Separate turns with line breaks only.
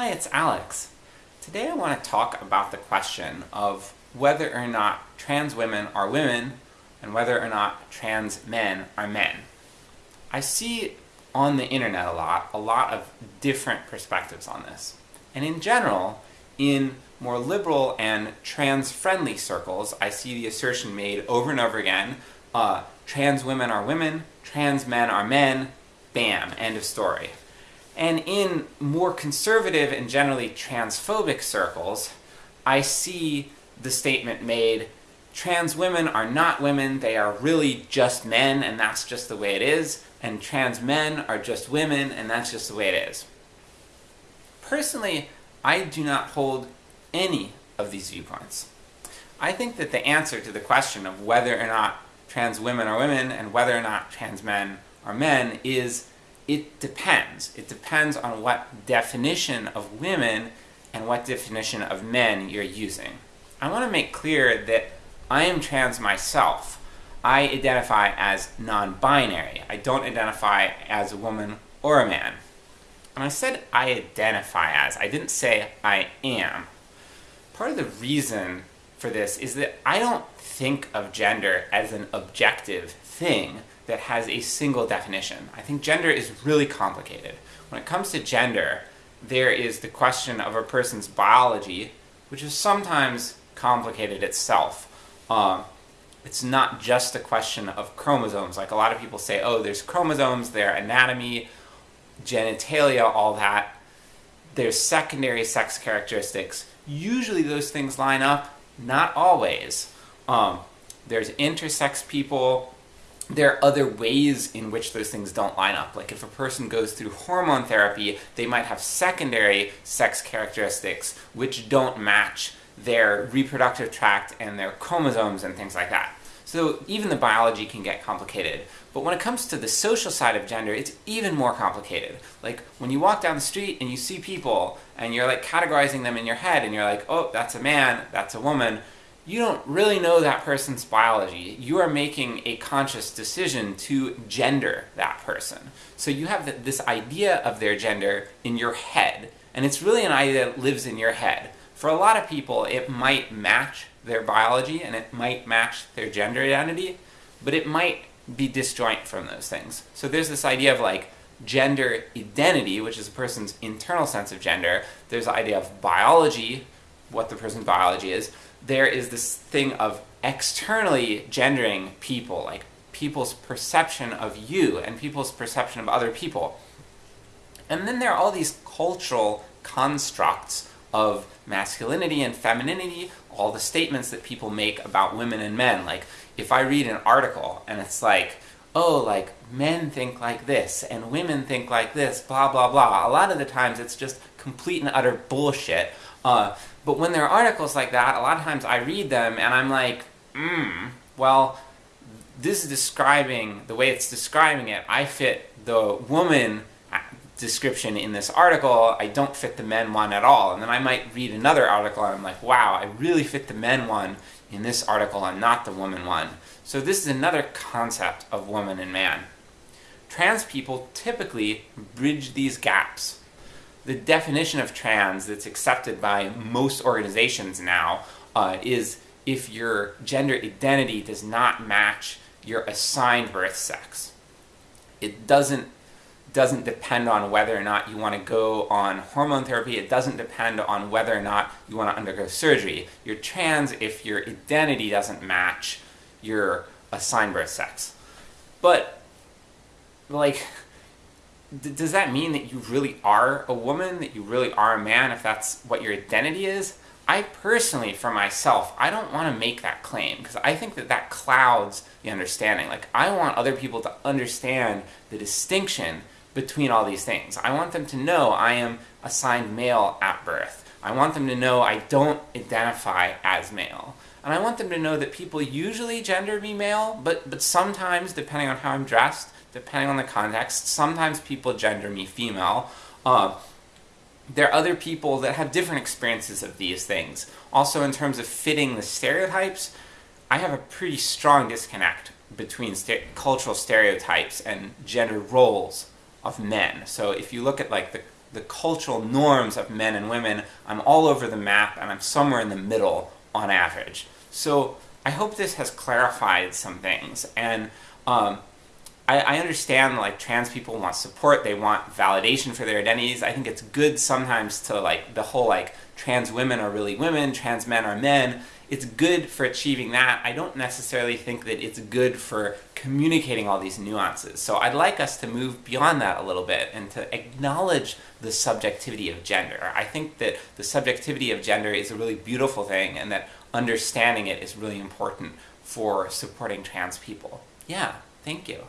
Hi, it's Alex. Today I want to talk about the question of whether or not trans women are women and whether or not trans men are men. I see on the internet a lot, a lot of different perspectives on this. And in general, in more liberal and trans-friendly circles, I see the assertion made over and over again, uh, trans women are women, trans men are men, bam, end of story. And in more conservative and generally transphobic circles, I see the statement made, trans women are not women, they are really just men, and that's just the way it is, and trans men are just women, and that's just the way it is. Personally, I do not hold any of these viewpoints. I think that the answer to the question of whether or not trans women are women and whether or not trans men are men is it depends. It depends on what definition of women and what definition of men you're using. I want to make clear that I am trans myself. I identify as non-binary. I don't identify as a woman or a man. And I said I identify as, I didn't say I am. Part of the reason for this is that I don't think of gender as an objective thing that has a single definition. I think gender is really complicated. When it comes to gender, there is the question of a person's biology, which is sometimes complicated itself. Um, it's not just a question of chromosomes, like a lot of people say, oh, there's chromosomes, their anatomy, genitalia, all that. There's secondary sex characteristics. Usually those things line up, not always. Um, there's intersex people, there are other ways in which those things don't line up. Like if a person goes through hormone therapy, they might have secondary sex characteristics which don't match their reproductive tract and their chromosomes and things like that. So even the biology can get complicated. But when it comes to the social side of gender, it's even more complicated. Like, when you walk down the street and you see people, and you're like categorizing them in your head, and you're like, oh, that's a man, that's a woman, you don't really know that person's biology. You are making a conscious decision to gender that person. So you have this idea of their gender in your head, and it's really an idea that lives in your head. For a lot of people, it might match their biology, and it might match their gender identity, but it might be disjoint from those things. So there's this idea of like, gender identity, which is a person's internal sense of gender, there's the idea of biology, what the person's biology is, there is this thing of externally gendering people, like people's perception of you and people's perception of other people. And then there are all these cultural constructs of masculinity and femininity, all the statements that people make about women and men. Like, if I read an article and it's like, oh, like, men think like this, and women think like this, blah blah blah. A lot of the times it's just complete and utter bullshit. Uh, but when there are articles like that, a lot of times I read them and I'm like, hmm, well, this is describing, the way it's describing it, I fit the woman description in this article, I don't fit the men one at all. And then I might read another article and I'm like, wow, I really fit the men one in this article and not the woman one. So this is another concept of woman and man. Trans people typically bridge these gaps. The definition of trans that's accepted by most organizations now uh, is if your gender identity does not match your assigned birth sex. It doesn't doesn't depend on whether or not you want to go on hormone therapy, it doesn't depend on whether or not you want to undergo surgery. You're trans if your identity doesn't match your assigned birth sex. But, like, does that mean that you really are a woman, that you really are a man, if that's what your identity is? I personally, for myself, I don't want to make that claim, because I think that that clouds the understanding. Like, I want other people to understand the distinction between all these things. I want them to know I am assigned male at birth. I want them to know I don't identify as male. And I want them to know that people usually gender me male, but, but sometimes, depending on how I'm dressed, depending on the context, sometimes people gender me female. Uh, there are other people that have different experiences of these things. Also, in terms of fitting the stereotypes, I have a pretty strong disconnect between cultural stereotypes and gender roles of men. So if you look at like the the cultural norms of men and women, I'm all over the map and I'm somewhere in the middle on average. So I hope this has clarified some things, and um, I, I understand like trans people want support, they want validation for their identities. I think it's good sometimes to like the whole like trans women are really women, trans men are men. It's good for achieving that. I don't necessarily think that it's good for communicating all these nuances. So I'd like us to move beyond that a little bit and to acknowledge the subjectivity of gender. I think that the subjectivity of gender is a really beautiful thing and that understanding it is really important for supporting trans people. Yeah, thank you.